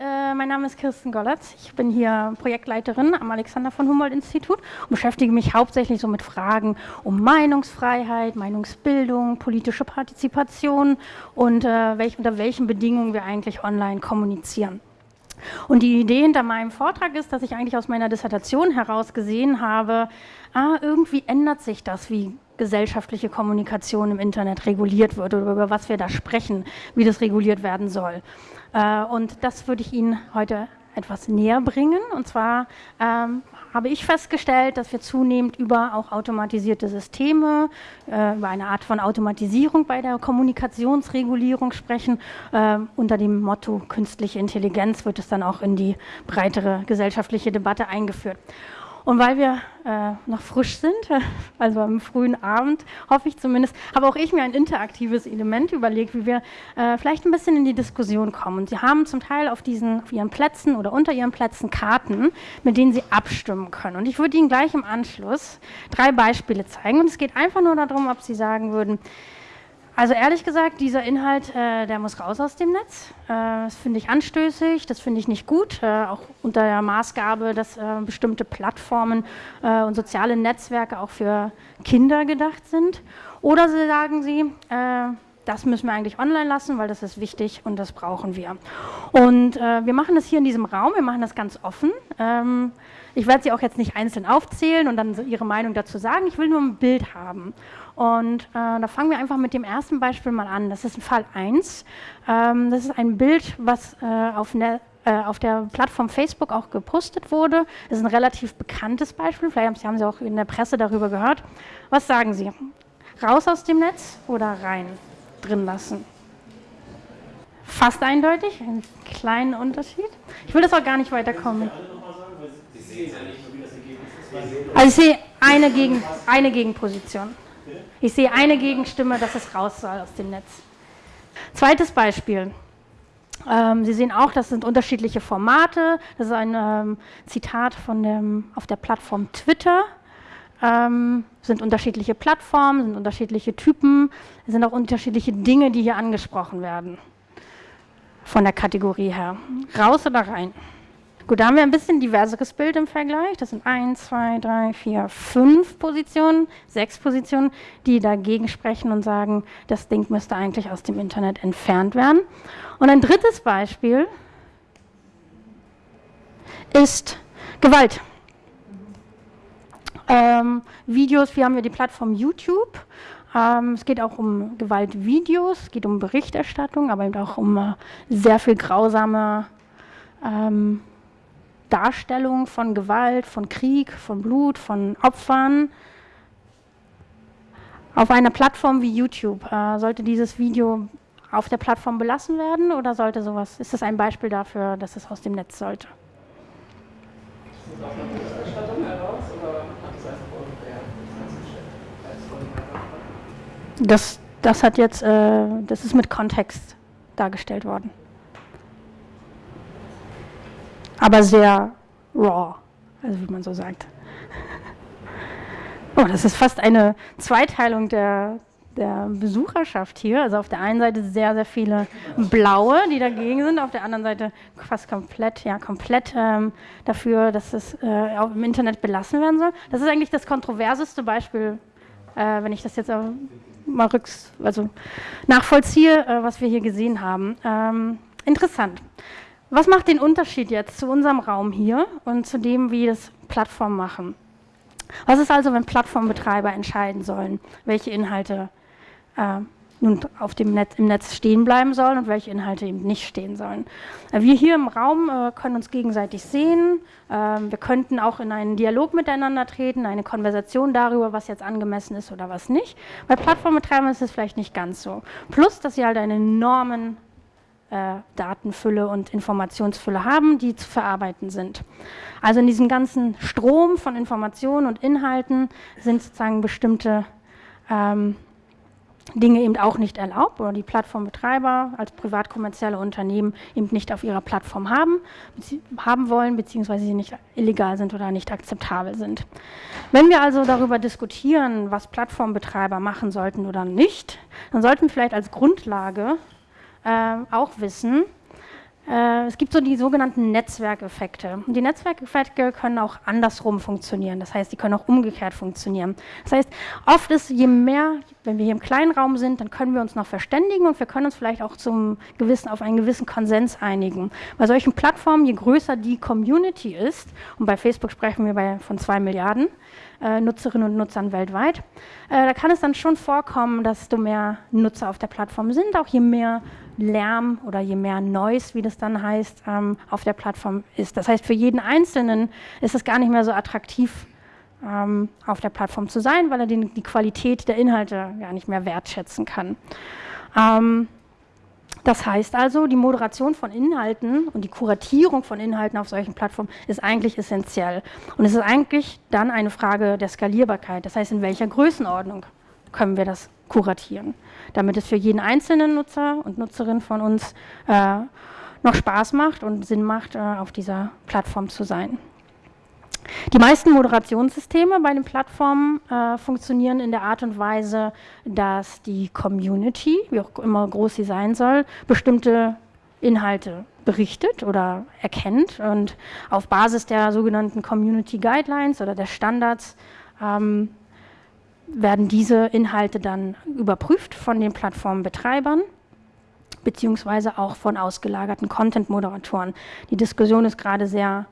äh, mein Name ist Kirsten Gollatz. Ich bin hier Projektleiterin am Alexander von Humboldt Institut und beschäftige mich hauptsächlich so mit Fragen um Meinungsfreiheit, Meinungsbildung, politische Partizipation und äh, welch, unter welchen Bedingungen wir eigentlich online kommunizieren. Und die Idee hinter meinem Vortrag ist, dass ich eigentlich aus meiner Dissertation heraus gesehen habe, ah, irgendwie ändert sich das, wie gesellschaftliche Kommunikation im Internet reguliert wird oder über was wir da sprechen, wie das reguliert werden soll. Äh, und das würde ich Ihnen heute etwas näher bringen. Und zwar ähm, habe ich festgestellt, dass wir zunehmend über auch automatisierte Systeme, äh, über eine Art von Automatisierung bei der Kommunikationsregulierung sprechen. Äh, unter dem Motto künstliche Intelligenz wird es dann auch in die breitere gesellschaftliche Debatte eingeführt. Und weil wir äh, noch frisch sind, also am frühen Abend, hoffe ich zumindest, habe auch ich mir ein interaktives Element überlegt, wie wir äh, vielleicht ein bisschen in die Diskussion kommen. Und Sie haben zum Teil auf, diesen, auf Ihren Plätzen oder unter Ihren Plätzen Karten, mit denen Sie abstimmen können. Und ich würde Ihnen gleich im Anschluss drei Beispiele zeigen. Und es geht einfach nur darum, ob Sie sagen würden, also ehrlich gesagt, dieser Inhalt, äh, der muss raus aus dem Netz. Äh, das finde ich anstößig, das finde ich nicht gut, äh, auch unter der Maßgabe, dass äh, bestimmte Plattformen äh, und soziale Netzwerke auch für Kinder gedacht sind. Oder sie sagen sie, äh, das müssen wir eigentlich online lassen, weil das ist wichtig und das brauchen wir. Und wir machen das hier in diesem Raum, wir machen das ganz offen. Ähm, ich werde sie auch jetzt nicht einzeln aufzählen und dann ihre Meinung dazu sagen, ich will nur ein Bild haben. Und äh, da fangen wir einfach mit dem ersten Beispiel mal an. Das ist Fall 1. Ähm, das ist ein Bild, was äh, auf, ne, äh, auf, der Plattform Facebook auch gepostet wurde. Das ist ein relativ bekanntes Beispiel. Vielleicht haben Sie auch in der Presse darüber gehört. Was sagen Sie? Raus aus dem Netz oder rein? Drin lassen? Fast eindeutig, einen kleinen Unterschied. Ich will das auch gar nicht weiterkommen. Also ich sehe eine, Gegen, eine Gegenposition. Ich sehe eine Gegenstimme, dass es raus soll aus dem Netz. Zweites Beispiel. Ähm, Sie sehen auch, das sind unterschiedliche Formate. Das ist ein ähm, Zitat von dem, auf der Plattform Twitter. Ähm, sind unterschiedliche Plattformen, sind unterschiedliche Typen, sind auch unterschiedliche Dinge, die hier angesprochen werden. Von der Kategorie her. Raus oder rein? Gut, da haben wir ein bisschen diverseres Bild im Vergleich. Das sind 1, 2, 3, 4, 5 Positionen, sechs Positionen, die dagegen sprechen und sagen, das Ding müsste eigentlich aus dem Internet entfernt werden. Und ein drittes Beispiel ist Gewalt. Ähm, Videos, wir haben ja die Plattform YouTube. Ähm, es geht auch um Gewaltvideos, es geht um Berichterstattung, aber eben auch um äh, sehr viel grausame ähm, Darstellung von Gewalt, von Krieg, von Blut, von Opfern auf einer Plattform wie YouTube. Äh, sollte dieses Video auf der Plattform belassen werden oder sollte sowas, ist das ein Beispiel dafür, dass es aus dem Netz sollte? Das, das hat jetzt, äh, das ist mit Kontext dargestellt worden aber sehr raw, also wie man so sagt. Oh, das ist fast eine Zweiteilung der, der Besucherschaft hier. Also auf der einen Seite sehr, sehr viele Blaue, die dagegen sind, auf der anderen Seite fast komplett, ja, komplett ähm, dafür, dass es äh, im Internet belassen werden soll. Das ist eigentlich das kontroverseste Beispiel, äh, wenn ich das jetzt mal rücks, also nachvollziehe, äh, was wir hier gesehen haben. Ähm, interessant. Was macht den Unterschied jetzt zu unserem Raum hier und zu dem, wie das Plattformen machen? Was ist also, wenn Plattformbetreiber entscheiden sollen, welche Inhalte äh, nun auf dem Netz, im Netz stehen bleiben sollen und welche Inhalte eben nicht stehen sollen? Äh, wir hier im Raum äh, können uns gegenseitig sehen. Ähm, wir könnten auch in einen Dialog miteinander treten, eine Konversation darüber, was jetzt angemessen ist oder was nicht. Bei Plattformbetreibern ist es vielleicht nicht ganz so. Plus, dass sie halt einen enormen äh, Datenfülle und Informationsfülle haben, die zu verarbeiten sind. Also in diesem ganzen Strom von Informationen und Inhalten sind sozusagen bestimmte ähm, Dinge eben auch nicht erlaubt oder die Plattformbetreiber als privatkommerzielle Unternehmen eben nicht auf ihrer Plattform haben, haben wollen, beziehungsweise sie nicht illegal sind oder nicht akzeptabel sind. Wenn wir also darüber diskutieren, was Plattformbetreiber machen sollten oder nicht, dann sollten wir vielleicht als Grundlage auch wissen, äh, es gibt so die sogenannten Netzwerkeffekte. Und die Netzwerkeffekte können auch andersrum funktionieren. Das heißt, die können auch umgekehrt funktionieren. Das heißt, oft ist je mehr, wenn wir hier im kleinen Raum sind, dann können wir uns noch verständigen und wir können uns vielleicht auch zum gewissen, auf einen gewissen Konsens einigen. Bei solchen Plattformen, je größer die Community ist, und bei Facebook sprechen wir bei, von zwei Milliarden, äh, Nutzerinnen und Nutzern weltweit. Äh, da kann es dann schon vorkommen, dass desto mehr Nutzer auf der Plattform sind, auch je mehr Lärm oder je mehr Noise, wie das dann heißt, ähm, auf der Plattform ist. Das heißt, für jeden Einzelnen ist es gar nicht mehr so attraktiv, ähm, auf der Plattform zu sein, weil er den, die Qualität der Inhalte gar nicht mehr wertschätzen kann. Ähm, das heißt also, die Moderation von Inhalten und die Kuratierung von Inhalten auf solchen Plattformen ist eigentlich essentiell. Und es ist eigentlich dann eine Frage der Skalierbarkeit. Das heißt, in welcher Größenordnung können wir das kuratieren, damit es für jeden einzelnen Nutzer und Nutzerin von uns äh, noch Spaß macht und Sinn macht, äh, auf dieser Plattform zu sein. Die meisten Moderationssysteme bei den Plattformen äh, funktionieren in der Art und Weise, dass die Community, wie auch immer groß sie sein soll, bestimmte Inhalte berichtet oder erkennt und auf Basis der sogenannten Community Guidelines oder der Standards ähm, werden diese Inhalte dann überprüft von den Plattformbetreibern beziehungsweise auch von ausgelagerten Content-Moderatoren. Die Diskussion ist gerade sehr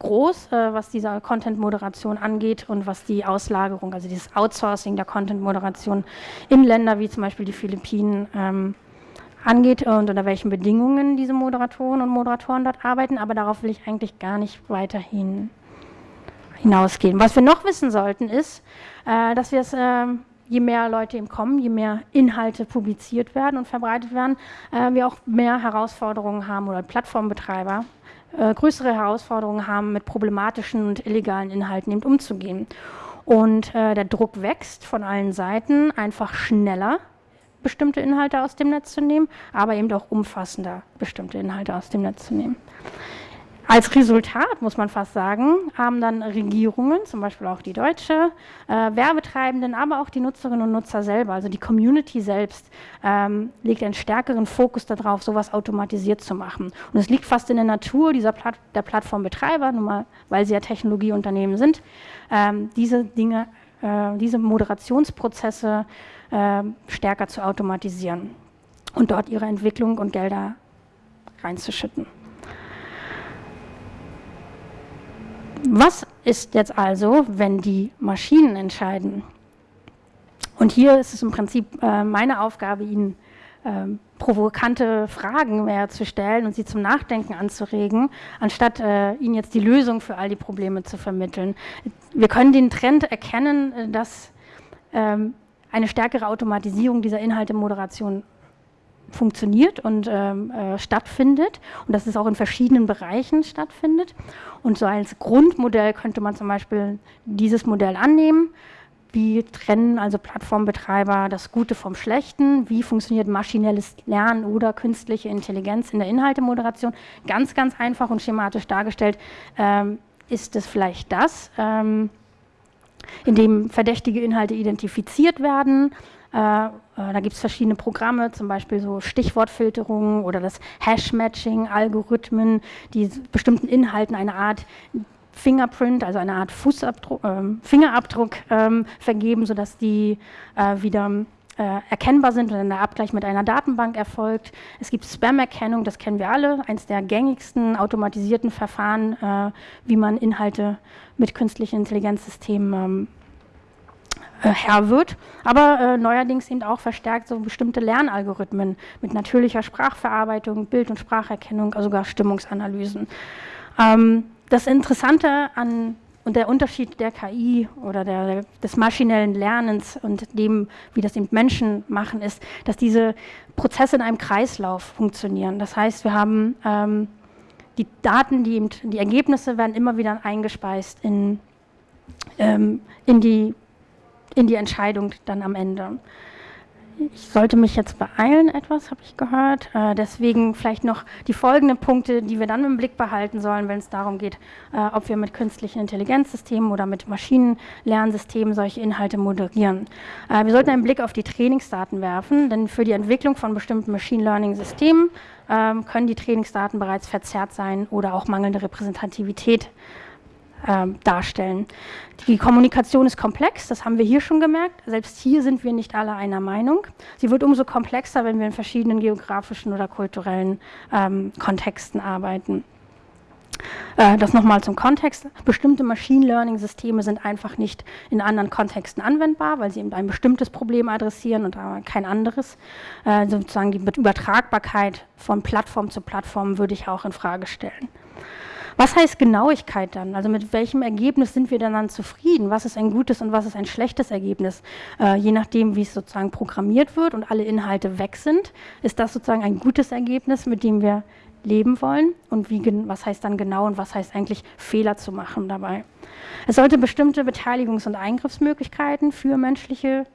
groß, äh, was diese Content-Moderation angeht und was die Auslagerung, also dieses Outsourcing der Content-Moderation in Länder wie zum Beispiel die Philippinen ähm, angeht und unter welchen Bedingungen diese Moderatoren und Moderatoren dort arbeiten. Aber darauf will ich eigentlich gar nicht weiterhin hinausgehen. Was wir noch wissen sollten, ist, äh, dass wir es, äh, je mehr Leute eben kommen, je mehr Inhalte publiziert werden und verbreitet werden, äh, wir auch mehr Herausforderungen haben oder Plattformbetreiber äh, größere Herausforderungen haben, mit problematischen und illegalen Inhalten eben umzugehen. Und der Druck wächst von allen Seiten, einfach schneller bestimmte Inhalte aus dem Netz zu nehmen, aber eben auch umfassender bestimmte Inhalte aus dem Netz zu nehmen. Als Resultat, muss man fast sagen, haben dann Regierungen, zum Beispiel auch die deutsche, äh, Werbetreibenden, aber auch die Nutzerinnen und Nutzer selber, also die Community selbst, ähm, legt einen stärkeren Fokus darauf, sowas automatisiert zu machen. Und es liegt fast in der Natur dieser Platt der Plattformbetreiber, nur mal, weil sie ja Technologieunternehmen sind, ähm, diese Dinge, äh, diese Moderationsprozesse äh, stärker zu automatisieren und dort ihre Entwicklung und Gelder reinzuschütten. Was ist jetzt also, wenn die Maschinen entscheiden? Und hier ist es im Prinzip äh, meine Aufgabe, Ihnen äh, provokante Fragen mehr zu stellen und Sie zum Nachdenken anzuregen, anstatt äh, Ihnen jetzt die Lösung für all die Probleme zu vermitteln. Wir können den Trend erkennen, äh, dass ähm, eine stärkere Automatisierung dieser Inhaltemoderation funktioniert und ähm, äh, stattfindet und dass es auch in verschiedenen Bereichen stattfindet. Und so als Grundmodell könnte man zum Beispiel dieses Modell annehmen. Wie trennen also Plattformbetreiber das Gute vom Schlechten? Wie funktioniert maschinelles Lernen oder künstliche Intelligenz in der Inhaltemoderation? Ganz, ganz einfach und schematisch dargestellt ähm, ist es vielleicht das, ähm, indem verdächtige Inhalte identifiziert werden, da gibt es verschiedene Programme, zum Beispiel so Stichwortfilterungen oder das Hash-Matching, Algorithmen, die bestimmten Inhalten eine Art Fingerprint, also eine Art Fußabdruck, äh, Fingerabdruck ähm, vergeben, sodass die äh, wieder äh, erkennbar sind dann der Abgleich mit einer Datenbank erfolgt. Es gibt Spam-Erkennung, das kennen wir alle, eines der gängigsten automatisierten Verfahren, äh, wie man Inhalte mit künstlichen Intelligenzsystemen ähm, äh, Herr wird, aber äh, neuerdings eben auch verstärkt so bestimmte Lernalgorithmen mit natürlicher Sprachverarbeitung, Bild- und Spracherkennung, also sogar Stimmungsanalysen. Ähm, das Interessante an und der Unterschied der KI oder der, des maschinellen Lernens und dem, wie das eben Menschen machen, ist, dass diese Prozesse in einem Kreislauf funktionieren. Das heißt, wir haben ähm, die Daten, die, eben, die Ergebnisse werden immer wieder eingespeist in, ähm, in die in die Entscheidung dann am Ende. Ich sollte mich jetzt beeilen etwas, habe ich gehört. Äh, deswegen vielleicht noch die folgenden Punkte, die wir dann im Blick behalten sollen, wenn es darum geht, äh, ob wir mit künstlichen Intelligenzsystemen oder mit Maschinenlernsystemen solche Inhalte moderieren. Äh, wir sollten einen Blick auf die Trainingsdaten werfen, denn für die Entwicklung von bestimmten Machine Learning-Systemen ähm, können die Trainingsdaten bereits verzerrt sein oder auch mangelnde Repräsentativität ähm, darstellen. Die Kommunikation ist komplex, das haben wir hier schon gemerkt. Selbst hier sind wir nicht alle einer Meinung. Sie wird umso komplexer, wenn wir in verschiedenen geografischen oder kulturellen ähm, Kontexten arbeiten. Äh, das nochmal zum Kontext. Bestimmte Machine Learning-Systeme sind einfach nicht in anderen Kontexten anwendbar, weil sie eben ein bestimmtes Problem adressieren und kein anderes. Äh, sozusagen die Übertragbarkeit von Plattform zu Plattform würde ich auch in Frage stellen. Was heißt Genauigkeit dann? Also mit welchem Ergebnis sind wir denn dann zufrieden? Was ist ein gutes und was ist ein schlechtes Ergebnis? Äh, je nachdem, wie es sozusagen programmiert wird und alle Inhalte weg sind, ist das sozusagen ein gutes Ergebnis, mit dem wir leben wollen und wie, was heißt dann genau und was heißt eigentlich Fehler zu machen dabei. Es sollte bestimmte Beteiligungs- und Eingriffsmöglichkeiten für menschliche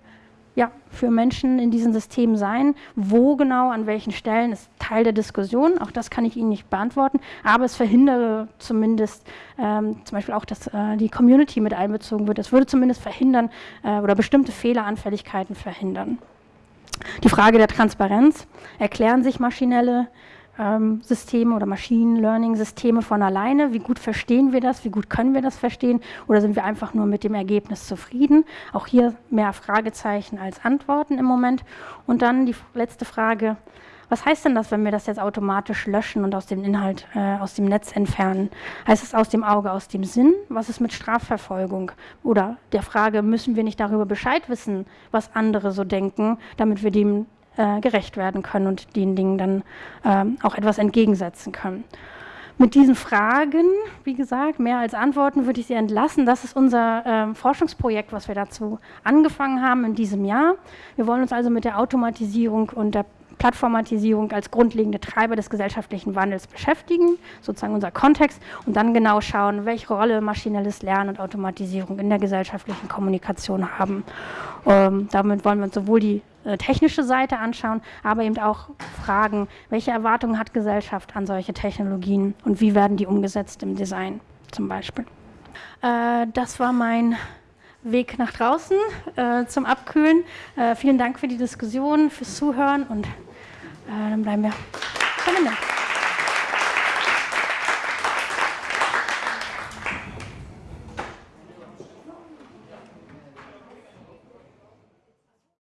ja, für Menschen in diesen Systemen sein. Wo genau, an welchen Stellen, ist Teil der Diskussion. Auch das kann ich Ihnen nicht beantworten. Aber es verhindere zumindest ähm, zum Beispiel auch, dass äh, die Community mit einbezogen wird. Es würde zumindest verhindern äh, oder bestimmte Fehleranfälligkeiten verhindern. Die Frage der Transparenz. Erklären sich maschinelle Systeme oder Machine Learning Systeme von alleine? Wie gut verstehen wir das? Wie gut können wir das verstehen? Oder sind wir einfach nur mit dem Ergebnis zufrieden? Auch hier mehr Fragezeichen als Antworten im Moment. Und dann die letzte Frage. Was heißt denn das, wenn wir das jetzt automatisch löschen und aus dem Inhalt, äh, aus dem Netz entfernen? Heißt es aus dem Auge, aus dem Sinn? Was ist mit Strafverfolgung? Oder der Frage, müssen wir nicht darüber Bescheid wissen, was andere so denken, damit wir dem äh, gerecht werden können und den Dingen dann ähm, auch etwas entgegensetzen können. Mit diesen Fragen, wie gesagt, mehr als Antworten würde ich Sie entlassen. Das ist unser äh, Forschungsprojekt, was wir dazu angefangen haben in diesem Jahr. Wir wollen uns also mit der Automatisierung und der Plattformatisierung als grundlegende Treiber des gesellschaftlichen Wandels beschäftigen, sozusagen unser Kontext, und dann genau schauen, welche Rolle maschinelles Lernen und Automatisierung in der gesellschaftlichen Kommunikation haben. Ähm, damit wollen wir uns sowohl die äh, technische Seite anschauen, aber eben auch fragen, welche Erwartungen hat Gesellschaft an solche Technologien und wie werden die umgesetzt im Design zum Beispiel. Äh, das war mein Weg nach draußen äh, zum Abkühlen. Äh, vielen Dank für die Diskussion, fürs Zuhören und äh, dann bleiben wir am Ende.